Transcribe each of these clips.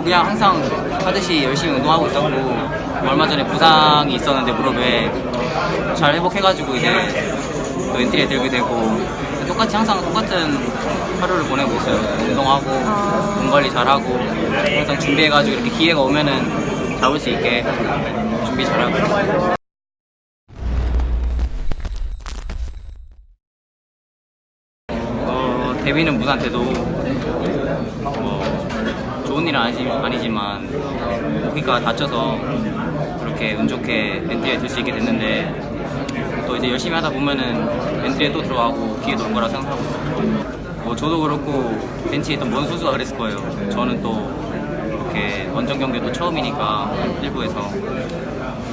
뭐 그냥 항상 하듯이 열심히 운동하고 있었고 얼마 전에 부상이 있었는데 무릎에 잘 회복해가지고 이제 또 엔트리에 들게 되고 똑같이 항상 똑같은 하루를 보내고 있어요. 운동하고 몸 관리 잘하고 항상 준비해가지고 이렇게 기회가 오면은 잡을 수 있게 준비 잘하고. 어, 데뷔는 무산돼도 뭐 좋은 일은 아니지, 아니지만 고기가 다쳐서 그렇게 운 좋게 엔트리에 들 수 있게 됐는데 또 이제 열심히 하다 보면은 엔트리에 또 들어가고 기회도 올 거라 생각하고 있어요. 뭐 저도 그렇고 벤치에 있던 먼 선수가 그랬을 거예요. 저는 또 이렇게 원정 경기도 처음이니까 일부에서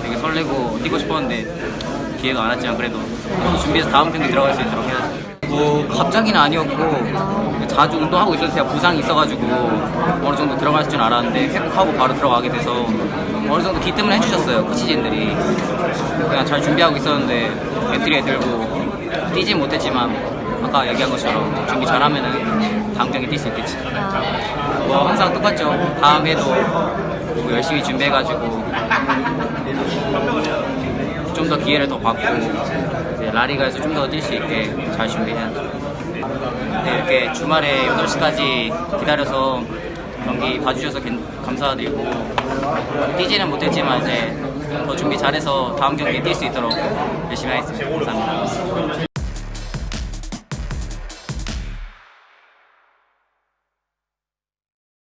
되게 설레고 뛰고 싶었는데 기회가 안 왔지만 그래도 또 준비해서 다음 경기 들어갈 수 있도록 해야죠. 뭐 갑자기는 아니었고 자주 운동하고 있어서 제가 부상이 있어가지고 어느 정도 들어갈 줄 알았는데 회복하고 바로 들어가게 돼서 어느 정도 기뜸을 해주셨어요 코치진들이. 그냥 잘 준비하고 있었는데 엔트리에 들고 뛰진 못했지만 아까 얘기한 것처럼 준비 잘하면은 다음 경기 뛸 수 있겠지. 뭐 항상 똑같죠. 다음 해도 뭐 열심히 준비해가지고 좀 더 기회를 더 받고 라리가에서 좀 더 뛸 수 있게 잘 준비해야죠. 네, 이렇게 주말에 8시까지 기다려서 경기 봐주셔서 겐- 감사드리고 뛰지는 못했지만 이제 더 준비 잘해서 다음 경기 뛸 수 있도록 열심히 하겠습니다. 감사합니다.